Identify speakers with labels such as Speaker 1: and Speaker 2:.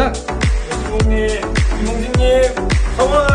Speaker 1: 시작!
Speaker 2: 예수봉님, 김홍진님, 성원!